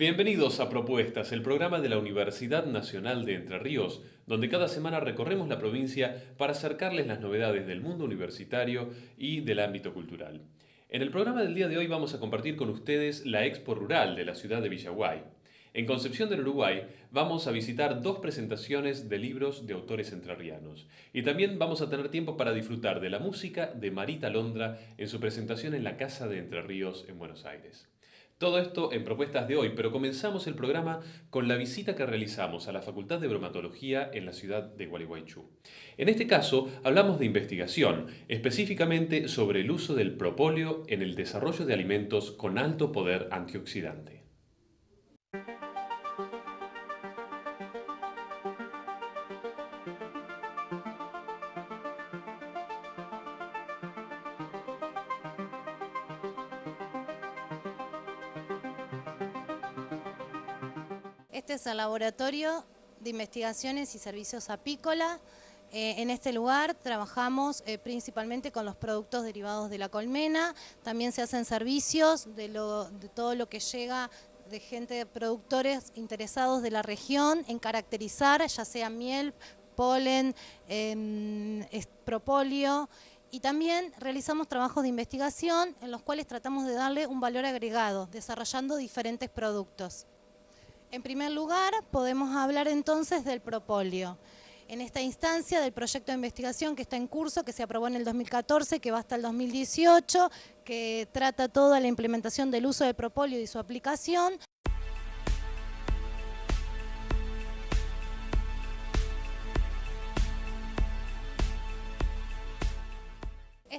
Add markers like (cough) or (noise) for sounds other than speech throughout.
Bienvenidos a Propuestas, el programa de la Universidad Nacional de Entre Ríos, donde cada semana recorremos la provincia para acercarles las novedades del mundo universitario y del ámbito cultural. En el programa del día de hoy vamos a compartir con ustedes la Expo Rural de la ciudad de Villaguay. En Concepción del Uruguay vamos a visitar dos presentaciones de libros de autores entrerrianos. Y también vamos a tener tiempo para disfrutar de la música de Marita Londra en su presentación en la Casa de Entre Ríos en Buenos Aires. Todo esto en propuestas de hoy, pero comenzamos el programa con la visita que realizamos a la Facultad de Bromatología en la ciudad de Gualeguaychú. En este caso, hablamos de investigación, específicamente sobre el uso del propóleo en el desarrollo de alimentos con alto poder antioxidante. Es el Laboratorio de Investigaciones y Servicios Apícola. Eh, en este lugar trabajamos eh, principalmente con los productos derivados de la colmena, también se hacen servicios de, todo lo que llega de gente, productores interesados de la región en caracterizar ya sea miel, polen, em, propóleo y también realizamos trabajos de investigación en los cuales tratamos de darle un valor agregado, desarrollando diferentes productos. En primer lugar, podemos hablar entonces del propóleo. En esta instancia del proyecto de investigación que está en curso, que se aprobó en el 2014, que va hasta el 2018, que trata toda la implementación del uso del propóleo y su aplicación,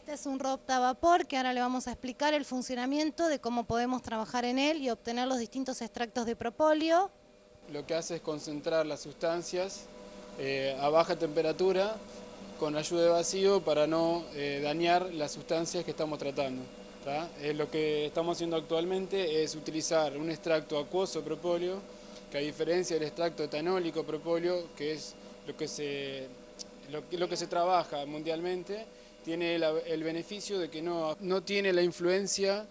Este es un robot a vapor que ahora le vamos a explicar el funcionamiento de cómo podemos trabajar en él y obtener los distintos extractos de propóleo. Lo que hace es concentrar las sustancias eh, a baja temperatura con ayuda de vacío para no eh, dañar las sustancias que estamos tratando. Eh, lo que estamos haciendo actualmente es utilizar un extracto acuoso propóleo, que a diferencia del extracto etanólico propóleo, que es lo que se, lo que se trabaja mundialmente, tiene el, beneficio de que no, no tiene la influencia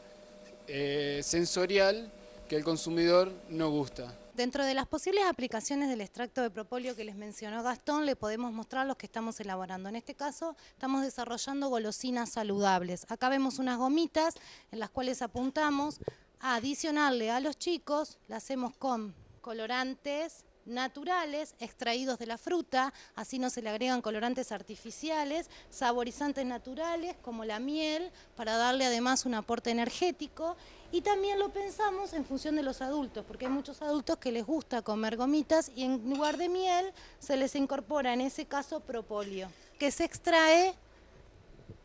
eh, sensorial que el consumidor no gusta. Dentro de las posibles aplicaciones del extracto de propóleo que les mencionó Gastón, le podemos mostrar los que estamos elaborando. En este caso, estamos desarrollando golosinas saludables. Acá vemos unas gomitas en las cuales apuntamos a adicionarle a los chicos, la hacemos con colorantes, naturales extraídos de la fruta, así no se le agregan colorantes artificiales, saborizantes naturales como la miel, para darle además un aporte energético. Y también lo pensamos en función de los adultos, porque hay muchos adultos que les gusta comer gomitas y en lugar de miel se les incorpora en ese caso propóleo, que se extrae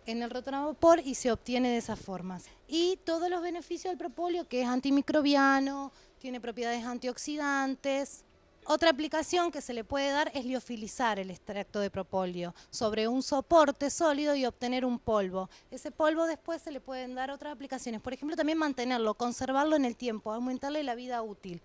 en el rotonavapor y se obtiene de esas formas. Y todos los beneficios del propóleo, que es antimicrobiano, tiene propiedades antioxidantes, otra aplicación que se le puede dar es liofilizar el extracto de propóleo sobre un soporte sólido y obtener un polvo. Ese polvo después se le pueden dar otras aplicaciones, por ejemplo también mantenerlo, conservarlo en el tiempo, aumentarle la vida útil.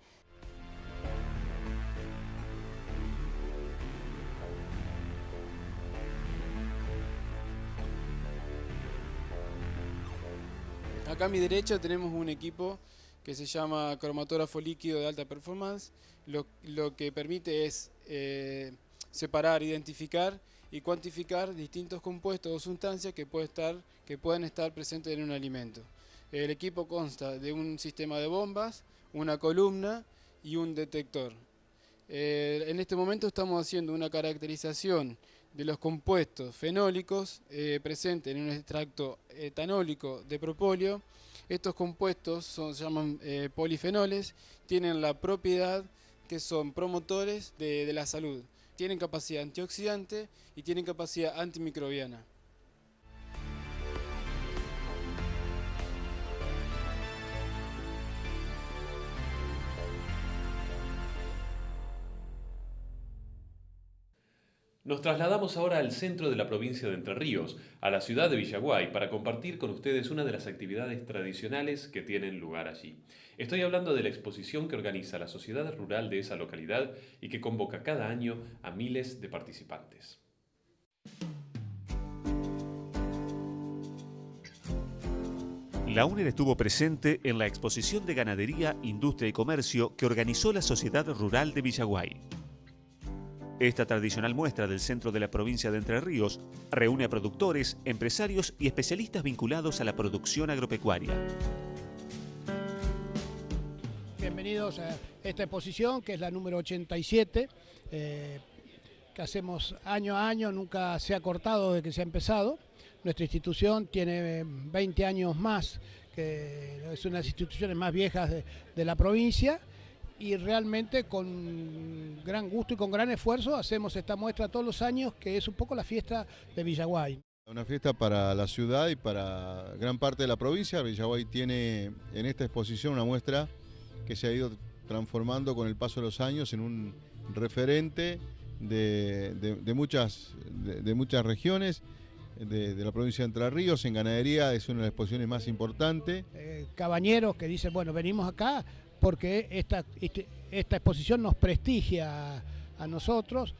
Acá a mi derecha tenemos un equipo que se llama cromatógrafo líquido de alta performance, lo, que permite es eh, separar, identificar y cuantificar distintos compuestos o sustancias que, puede estar, que pueden estar presentes en un alimento. El equipo consta de un sistema de bombas, una columna y un detector. Eh, en este momento estamos haciendo una caracterización de los compuestos fenólicos eh, presentes en un extracto etanólico de propóleo estos compuestos se llaman eh, polifenoles, tienen la propiedad que son promotores de la salud. Tienen capacidad antioxidante y tienen capacidad antimicrobiana. Nos trasladamos ahora al centro de la provincia de Entre Ríos, a la ciudad de Villaguay, para compartir con ustedes una de las actividades tradicionales que tienen lugar allí. Estoy hablando de la exposición que organiza la sociedad rural de esa localidad y que convoca cada año a miles de participantes. La UNER estuvo presente en la exposición de ganadería, industria y comercio que organizó la Sociedad Rural de Villaguay. Esta tradicional muestra del centro de la provincia de Entre Ríos reúne a productores, empresarios y especialistas vinculados a la producción agropecuaria. Bienvenidos a esta exposición, que es la número 87, eh, que hacemos año a año, nunca se ha cortado desde que se ha empezado. Nuestra institución tiene 20 años más, que es una de las instituciones más viejas de, la provincia y realmente con gran gusto y con gran esfuerzo hacemos esta muestra todos los años, que es un poco la fiesta de Villaguay. Una fiesta para la ciudad y para gran parte de la provincia. Villaguay tiene en esta exposición una muestra que se ha ido transformando con el paso de los años en un referente de, muchas, de muchas regiones de, la provincia de Entre Ríos, en ganadería es una de las exposiciones más importantes. Eh, cabañeros que dicen, bueno, venimos acá porque esta, este, esta exposición nos prestigia a, nosotros.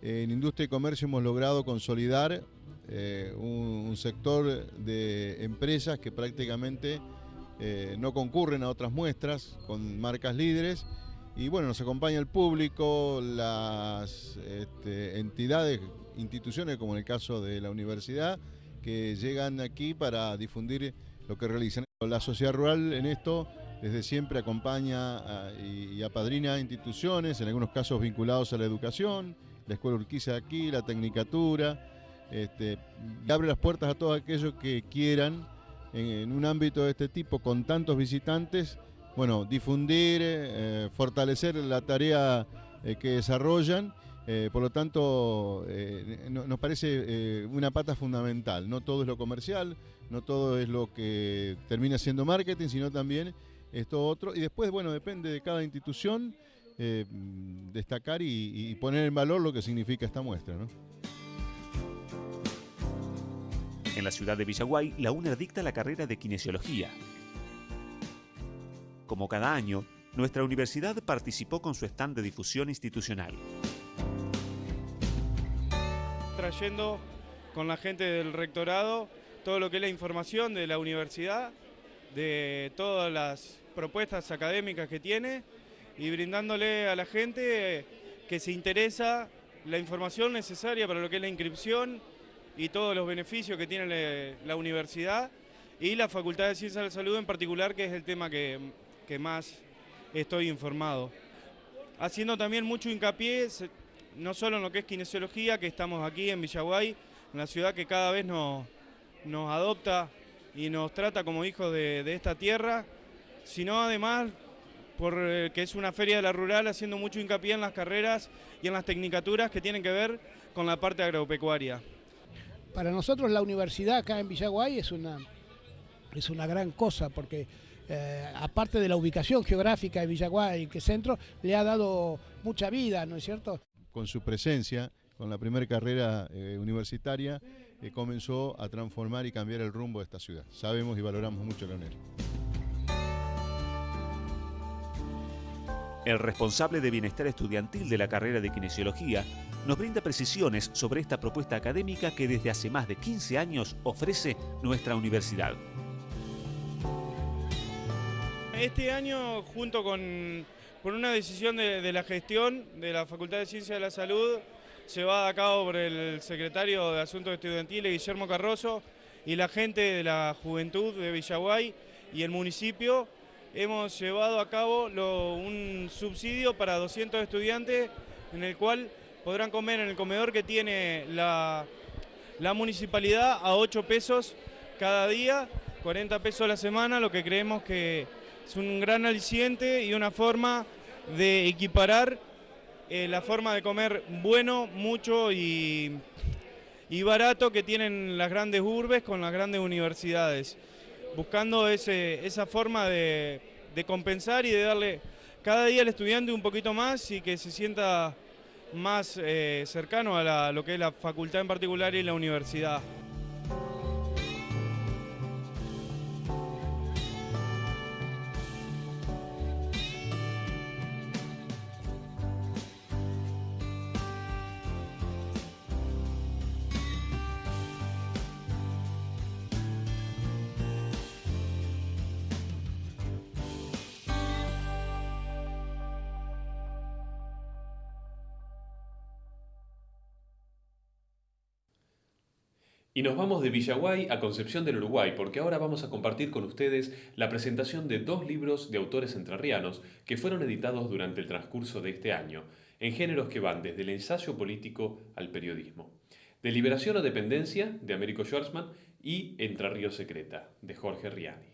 En industria y comercio hemos logrado consolidar eh, un, sector de empresas que prácticamente eh, no concurren a otras muestras con marcas líderes y bueno, nos acompaña el público, las este, entidades instituciones, como en el caso de la universidad, que llegan aquí para difundir lo que realizan. La sociedad rural en esto desde siempre acompaña y, apadrina instituciones, en algunos casos vinculados a la educación, la Escuela Urquiza aquí, la Tecnicatura, este, abre las puertas a todos aquellos que quieran en, un ámbito de este tipo con tantos visitantes, bueno, difundir, eh, fortalecer la tarea eh, que desarrollan eh, por lo tanto, eh, nos parece eh, una pata fundamental. No todo es lo comercial, no todo es lo que termina siendo marketing, sino también esto otro. Y después, bueno, depende de cada institución destacar y, poner en valor lo que significa esta muestra. En la ciudad de Villaguay, la UNER dicta la carrera de kinesiología. Como cada año, nuestra universidad participó con su stand de difusión institucional trayendo con la gente del rectorado todo lo que es la información de la universidad, de todas las propuestas académicas que tiene y brindándole a la gente que se interesa la información necesaria para lo que es la inscripción y todos los beneficios que tiene la universidad y la Facultad de Ciencias de la Salud en particular, que es el tema que, más estoy informado. Haciendo también mucho hincapié no solo en lo que es kinesiología, que estamos aquí en Villaguay, una ciudad que cada vez nos adopta y nos trata como hijos de, esta tierra, sino además porque eh, es una feria de la rural haciendo mucho hincapié en las carreras y en las tecnicaturas que tienen que ver con la parte agropecuaria. Para nosotros la universidad acá en Villaguay es una, es una gran cosa porque eh, aparte de la ubicación geográfica de Villaguay, que centro, le ha dado mucha vida, ¿no es cierto? con su presencia, con la primera carrera eh, universitaria, eh, comenzó a transformar y cambiar el rumbo de esta ciudad. Sabemos y valoramos mucho la UNER. El responsable de bienestar estudiantil de la carrera de kinesiología nos brinda precisiones sobre esta propuesta académica que desde hace más de 15 años ofrece nuestra universidad. Este año, junto con por una decisión de, la gestión de la Facultad de Ciencias de la Salud, se va a cabo por el secretario de Asuntos Estudiantiles, Guillermo Carroso, y la gente de la Juventud de Villaguay y el municipio, hemos llevado a cabo un subsidio para 200 estudiantes en el cual podrán comer en el comedor que tiene la, la municipalidad a 8 pesos cada día, 40 pesos a la semana, lo que creemos que es un gran aliciente y una forma de equiparar eh, la forma de comer bueno, mucho y, barato que tienen las grandes urbes con las grandes universidades, buscando esa forma de, compensar y de darle cada día al estudiante un poquito más y que se sienta más eh, cercano a lo que es la facultad en particular y la universidad. Y nos vamos de Villaguay a Concepción del Uruguay, porque ahora vamos a compartir con ustedes la presentación de dos libros de autores entrerrianos que fueron editados durante el transcurso de este año, en géneros que van desde el ensayo político al periodismo. De Liberación o Dependencia, de Américo Schwarzman, y Entre Ríos Secreta, de Jorge Riani.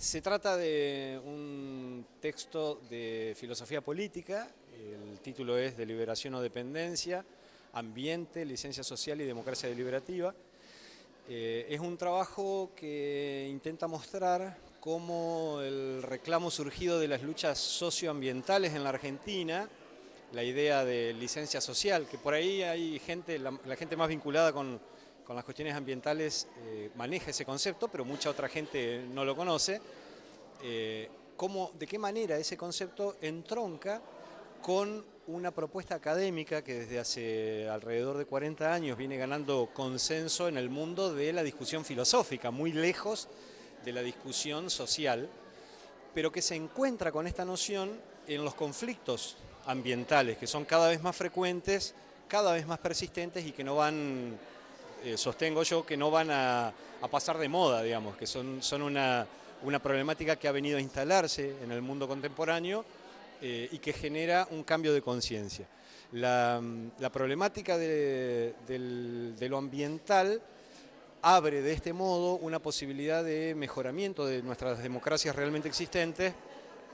Se trata de un texto de filosofía política, el título es Deliberación o Dependencia, Ambiente, Licencia Social y Democracia Deliberativa. Eh, es un trabajo que intenta mostrar cómo el reclamo surgido de las luchas socioambientales en la Argentina, la idea de licencia social, que por ahí hay gente, la, gente más vinculada con, las cuestiones ambientales eh, maneja ese concepto, pero mucha otra gente no lo conoce, eh, cómo, de qué manera ese concepto entronca con una propuesta académica que desde hace alrededor de 40 años viene ganando consenso en el mundo de la discusión filosófica, muy lejos de la discusión social, pero que se encuentra con esta noción en los conflictos ambientales, que son cada vez más frecuentes, cada vez más persistentes y que no van, eh, sostengo yo, que no van a, pasar de moda, digamos, que son, una una problemática que ha venido a instalarse en el mundo contemporáneo eh, y que genera un cambio de conciencia. La, problemática de, lo ambiental abre de este modo una posibilidad de mejoramiento de nuestras democracias realmente existentes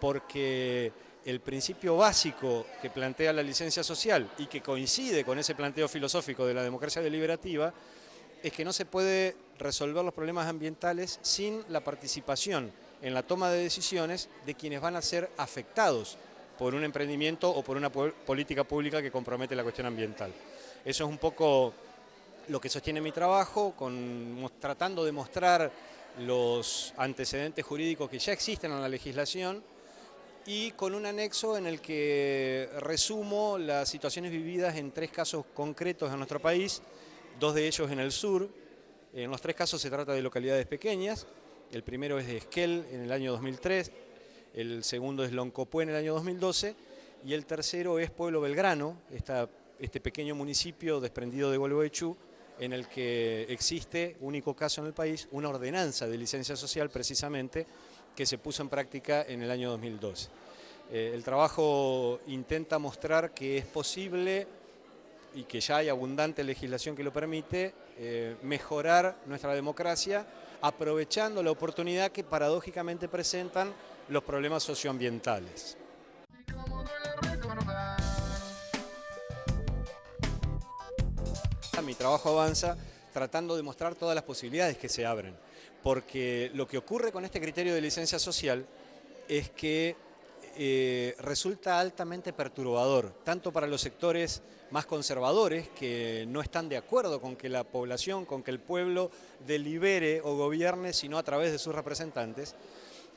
porque el principio básico que plantea la licencia social y que coincide con ese planteo filosófico de la democracia deliberativa es que no se puede resolver los problemas ambientales sin la participación en la toma de decisiones de quienes van a ser afectados por un emprendimiento o por una política pública que compromete la cuestión ambiental. Eso es un poco lo que sostiene mi trabajo, con, tratando de mostrar los antecedentes jurídicos que ya existen en la legislación y con un anexo en el que resumo las situaciones vividas en tres casos concretos en nuestro país, dos de ellos en el sur. En los tres casos se trata de localidades pequeñas. El primero es de Esquel en el año 2003, el segundo es Loncopué en el año 2012 y el tercero es Pueblo Belgrano, este pequeño municipio desprendido de Gualeguaychú en el que existe, único caso en el país, una ordenanza de licencia social precisamente que se puso en práctica en el año 2012. Eh, el trabajo intenta mostrar que es posible y que ya hay abundante legislación que lo permite, eh, mejorar nuestra democracia aprovechando la oportunidad que paradójicamente presentan los problemas socioambientales. Mi trabajo avanza tratando de mostrar todas las posibilidades que se abren, porque lo que ocurre con este criterio de licencia social es que eh, resulta altamente perturbador, tanto para los sectores más conservadores que no están de acuerdo con que la población, con que el pueblo delibere o gobierne, sino a través de sus representantes,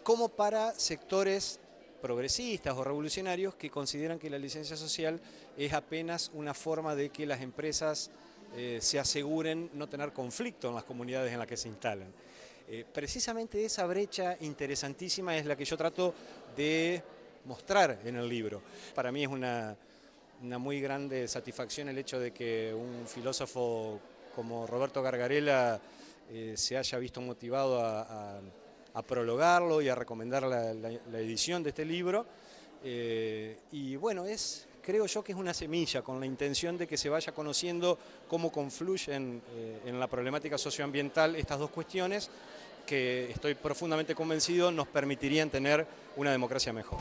como para sectores progresistas o revolucionarios que consideran que la licencia social es apenas una forma de que las empresas eh, se aseguren no tener conflicto en las comunidades en las que se instalan. Eh, precisamente esa brecha interesantísima es la que yo trato de mostrar en el libro. Para mí es una, muy grande satisfacción el hecho de que un filósofo como Roberto Gargarella eh, se haya visto motivado a, prologarlo y a recomendar la, edición de este libro. Eh, y bueno, es, creo yo que es una semilla con la intención de que se vaya conociendo cómo confluyen eh, en la problemática socioambiental estas dos cuestiones que estoy profundamente convencido nos permitirían tener una democracia mejor.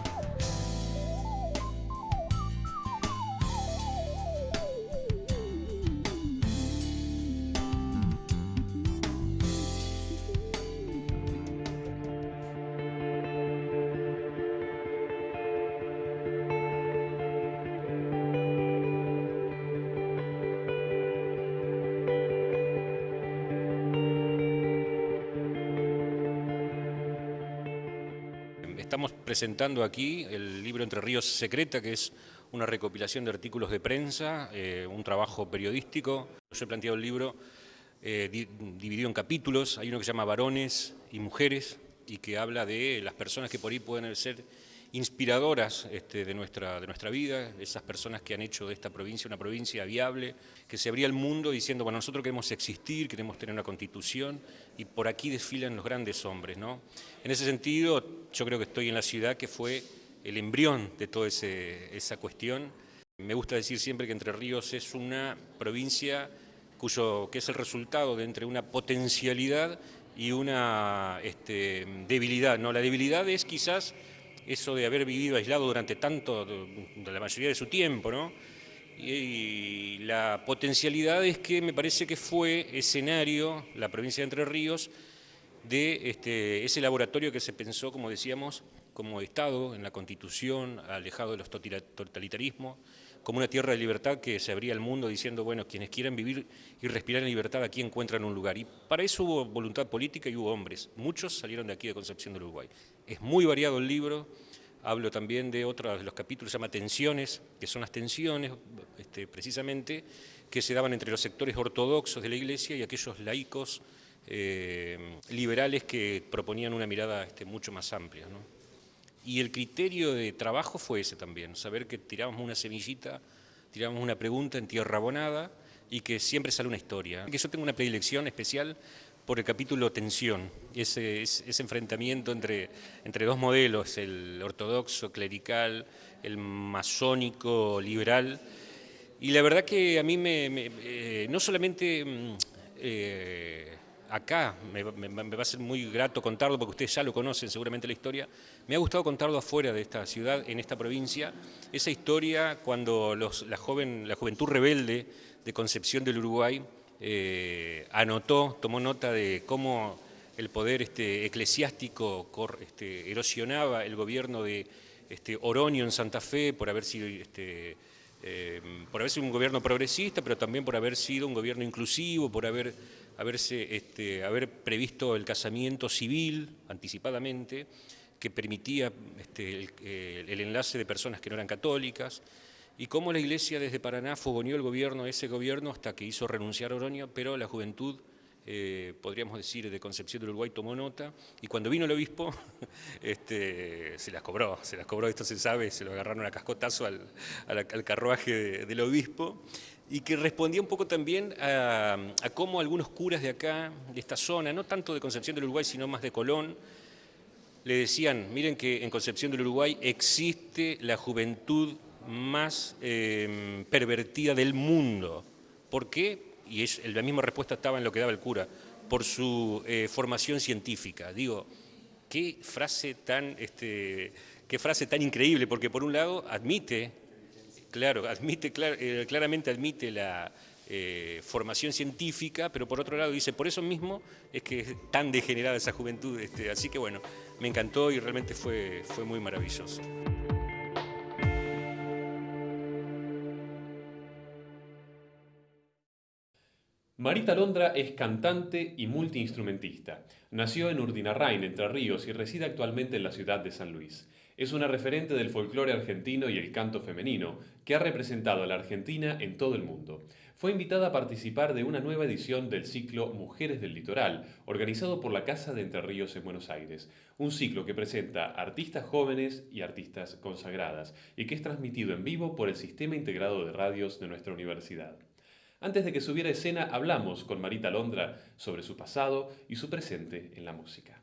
Estamos presentando aquí el libro Entre Ríos Secreta, que es una recopilación de artículos de prensa, eh, un trabajo periodístico. Yo he planteado el libro eh, dividido en capítulos, hay uno que se llama Varones y Mujeres, y que habla de las personas que por ahí pueden ser inspiradoras este, de, nuestra, de nuestra vida, esas personas que han hecho de esta provincia una provincia viable, que se abría el mundo diciendo, bueno, nosotros queremos existir, queremos tener una constitución, y por aquí desfilan los grandes hombres. ¿no? En ese sentido, yo creo que estoy en la ciudad que fue el embrión de toda esa cuestión. Me gusta decir siempre que Entre Ríos es una provincia cuyo, que es el resultado de entre una potencialidad y una este, debilidad. ¿no? La debilidad es quizás eso de haber vivido aislado durante tanto, de la mayoría de su tiempo, ¿no? Y, la potencialidad es que me parece que fue escenario, la provincia de Entre Ríos, de este, ese laboratorio que se pensó, como decíamos, como Estado en la Constitución, alejado de los totalitarismos, como una tierra de libertad que se abría al mundo diciendo, bueno, quienes quieran vivir y respirar en libertad aquí encuentran un lugar. Y para eso hubo voluntad política y hubo hombres. Muchos salieron de aquí de Concepción del Uruguay. Es muy variado el libro, hablo también de otro de los capítulos, se llama Tensiones, que son las tensiones, este, precisamente, que se daban entre los sectores ortodoxos de la Iglesia y aquellos laicos eh, liberales que proponían una mirada este, mucho más amplia. Y el criterio de trabajo fue ese también, saber que tirábamos una semillita, tirábamos una pregunta en tierra abonada y que siempre sale una historia. Que yo tengo una predilección especial por el capítulo tensión, ese, ese enfrentamiento entre, entre dos modelos, el ortodoxo, clerical, el masónico, liberal. Y la verdad que a mí me, eh, no solamente mm, eh, acá, me, va a ser muy grato contarlo porque ustedes ya lo conocen seguramente la historia, me ha gustado contarlo afuera de esta ciudad, en esta provincia, esa historia cuando la, joven, la juventud rebelde de Concepción del Uruguay eh, anotó, tomó nota de cómo el poder este, eclesiástico este, erosionaba el gobierno de este, Oroño en Santa Fe por haber sido... Este, eh, por haber sido un gobierno progresista, pero también por haber sido un gobierno inclusivo, por haber haberse, este, haber previsto el casamiento civil anticipadamente, que permitía este, el, enlace de personas que no eran católicas, y cómo la Iglesia desde Paraná fogoneó el gobierno, ese gobierno, hasta que hizo renunciar a Oroño, pero la juventud, eh, podríamos decir, de Concepción del Uruguay tomó nota, y cuando vino el obispo, (laughs) este, se las cobró, se las cobró, esto se sabe, se lo agarraron a cascotazo al, al, carruaje del obispo, y que respondía un poco también a, cómo algunos curas de acá, de esta zona, no tanto de Concepción del Uruguay, sino más de Colón, le decían, miren que en Concepción del Uruguay existe la juventud más em, pervertida del mundo. ¿Por qué? Y la misma respuesta estaba en lo que daba el cura, por su eh, formación científica. Digo, qué frase tan, este, qué frase tan increíble, porque por un lado admite Claro, admite, eh, claramente admite la eh, formación científica, pero por otro lado dice, por eso mismo es que es tan degenerada esa juventud. Este, así que bueno, me encantó y realmente fue, fue muy maravilloso. Marita Londra es cantante y multiinstrumentista. Nació en Urdinarrain, Entre Ríos, y reside actualmente en la ciudad de San Luis. Es una referente del folclore argentino y el canto femenino, que ha representado a la Argentina en todo el mundo. Fue invitada a participar de una nueva edición del ciclo Mujeres del Litoral, organizado por la Casa de Entre Ríos en Buenos Aires, un ciclo que presenta artistas jóvenes y artistas consagradas, y que es transmitido en vivo por el Sistema Integrado de Radios de nuestra universidad. Antes de que subiera escena, hablamos con Marita Londra sobre su pasado y su presente en la música.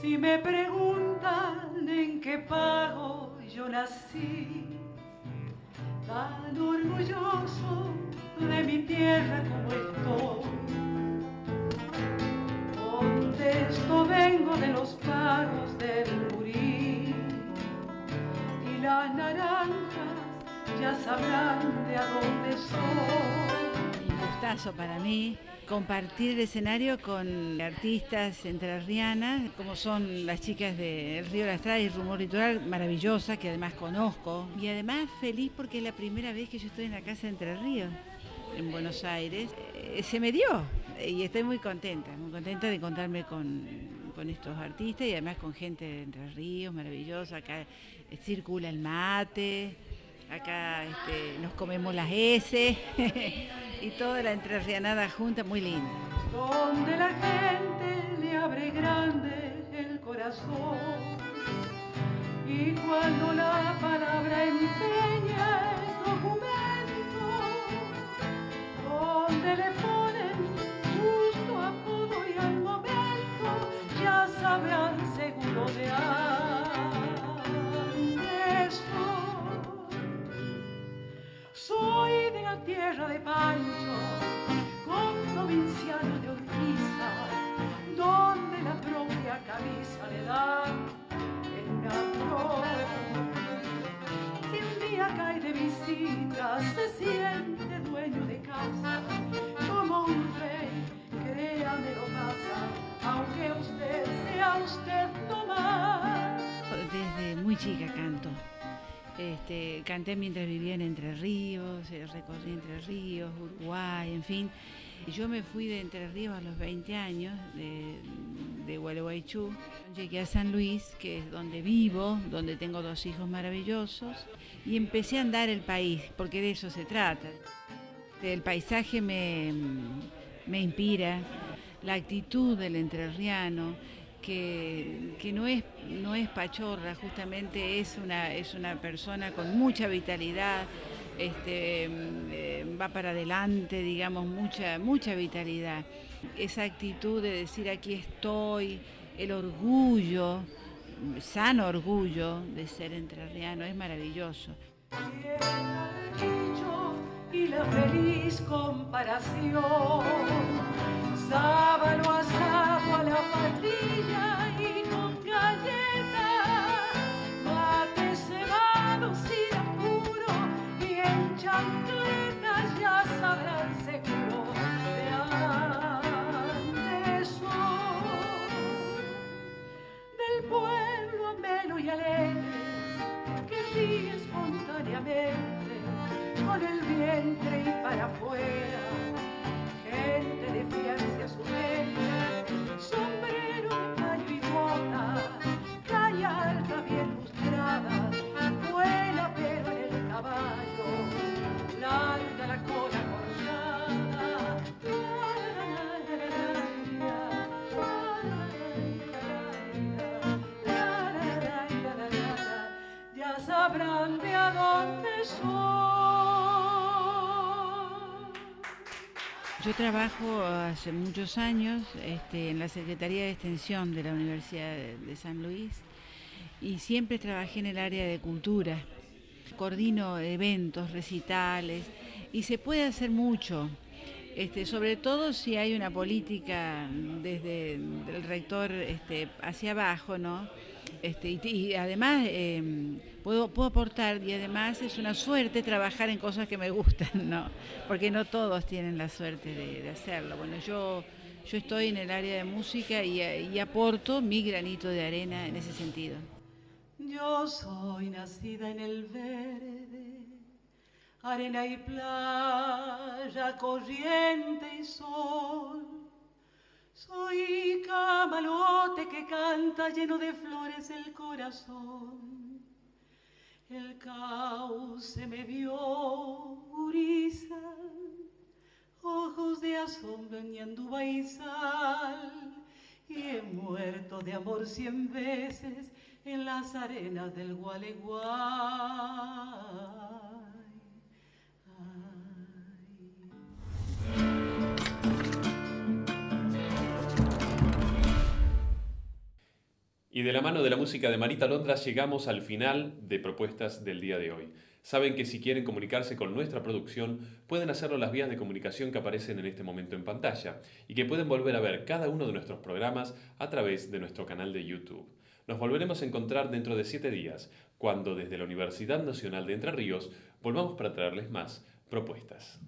Si me preguntan en qué pago yo nací, tan orgulloso de mi tierra como estoy, sabrán de a dónde soy. Un gustazo para mí compartir el escenario con artistas entrerrianas, como son las chicas de El Río de la Estrada y Rumor Litoral, maravillosa, que además conozco. Y además feliz porque es la primera vez que yo estoy en la Casa de Entre Ríos, en Buenos Aires. Eh, se me dio y estoy muy contenta, muy contenta de encontrarme con, con estos artistas y además con gente de Entre Ríos, maravillosa. Acá circula el mate, acá este, nos comemos las S. (laughs) y toda la entrerrianada junta, muy linda. Donde la gente le abre grande el corazón y cuando la palabra empeña muy chica canto. Este, canté mientras vivía en Entre Ríos, eh, recorrí Entre Ríos, Uruguay, en fin. Yo me fui de Entre Ríos a los 20 años, de, de Gualeguaychú. Llegué a San Luis, que es donde vivo, donde tengo dos hijos maravillosos, y empecé a andar el país, porque de eso se trata. El paisaje me, me inspira, la actitud del entrerriano, que, no, es, no es pachorra, justamente es una, es una persona con mucha vitalidad, este, eh, va para adelante, digamos, mucha, mucha vitalidad. Esa actitud de decir aquí estoy, el orgullo, sano orgullo de ser entrerriano, es maravilloso. Y la feliz comparación gente de fianza su Yo trabajo hace muchos años este, en la Secretaría de Extensión de la Universidad de San Luis y siempre trabajé en el área de cultura. Coordino eventos, recitales y se puede hacer mucho. Este, sobre todo si hay una política desde el rector este, hacia abajo, ¿no? Este, y, además em, puedo, puedo aportar y además es una suerte trabajar en cosas que me gustan, ¿no? Porque no todos tienen la suerte de, hacerlo. Bueno, yo, yo estoy en el área de música y, y aporto mi granito de arena en ese sentido. Yo soy nacida en el verde, arena y playa, corriente y sol soy camalote que canta lleno de flores el corazón. El cauce me vio gurisa, ojos de asombro en y sal, y he muerto de amor cien veces en las arenas del Gualeguay. Y de la mano de la música de Marita Londra llegamos al final de propuestas del día de hoy. Saben que si quieren comunicarse con nuestra producción, pueden hacerlo las vías de comunicación que aparecen en este momento en pantalla y que pueden volver a ver cada uno de nuestros programas a través de nuestro canal de YouTube. Nos volveremos a encontrar dentro de siete días, cuando desde la Universidad Nacional de Entre Ríos volvamos para traerles más propuestas.